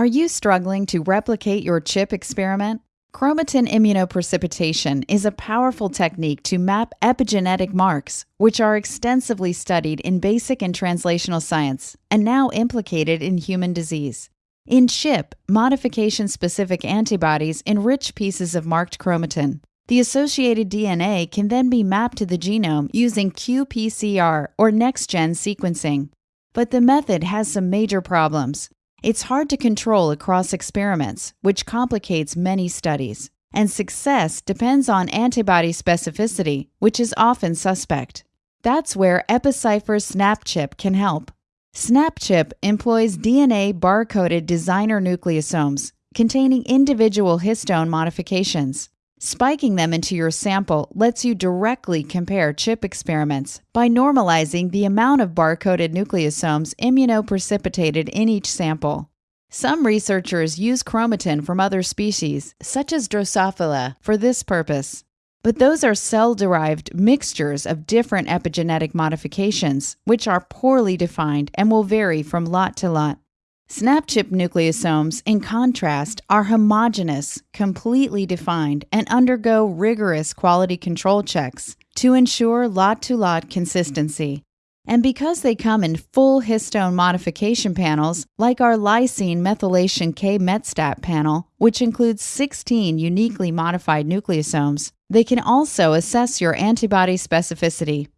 Are you struggling to replicate your ChIP experiment? Chromatin immunoprecipitation is a powerful technique to map epigenetic marks, which are extensively studied in basic and translational science and now implicated in human disease. In CHIP, modification specific antibodies enrich pieces of marked chromatin. The associated DNA can then be mapped to the genome using qPCR or next gen sequencing. But the method has some major problems. It's hard to control across experiments, which complicates many studies. And success depends on antibody specificity, which is often suspect. That's where EpiCypher's SNAP-ChIP can help. SNAP-ChIP employs DNA barcoded designer nucleosomes containing individual histone modifications. Spiking them into your sample lets you directly compare ChIP experiments by normalizing the amount of barcoded nucleosomes immunoprecipitated in each sample. Some researchers use chromatin from other species, such as Drosophila, for this purpose. But those are cell derived mixtures of different epigenetic modifications, which are poorly defined and will vary from lot to lot. SNAP-ChIP nucleosomes, in contrast, are homogeneous, completely defined, and undergo rigorous quality control checks to ensure lot to lot consistency. And because they come in full histone modification panels, like our lysine methylation K-MetStat panel, which includes 16 uniquely modified nucleosomes, they can also assess your antibody specificity.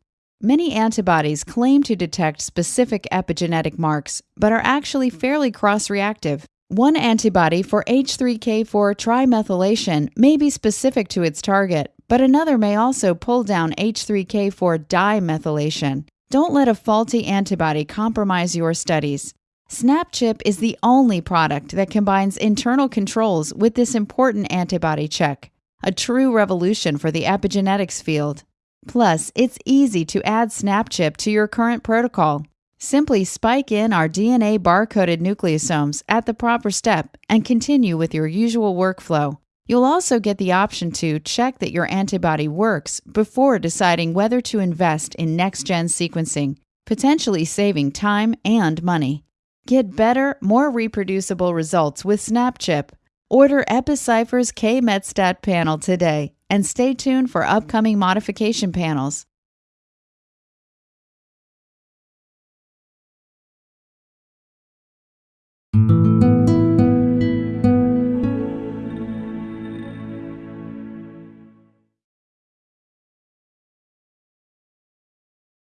Many antibodies claim to detect specific epigenetic marks, but are actually fairly cross reactive. One antibody for H3K4 trimethylation may be specific to its target, but another may also pull down H3K4 dimethylation. Don't let a faulty antibody compromise your studies. SNAP-ChIP is the only product that combines internal controls with this important antibody check, a true revolution for the epigenetics field. Plus, it's easy to add SNAP-ChIP to your current protocol. Simply spike in our DNA barcoded nucleosomes at the proper step and continue with your usual workflow. You'll also get the option to check that your antibody works before deciding whether to invest in next gen sequencing, potentially saving time and money. Get better, more reproducible results with SNAP-ChIP. Order EpiCypher's K Metstat panel today and stay tuned for upcoming modification panels.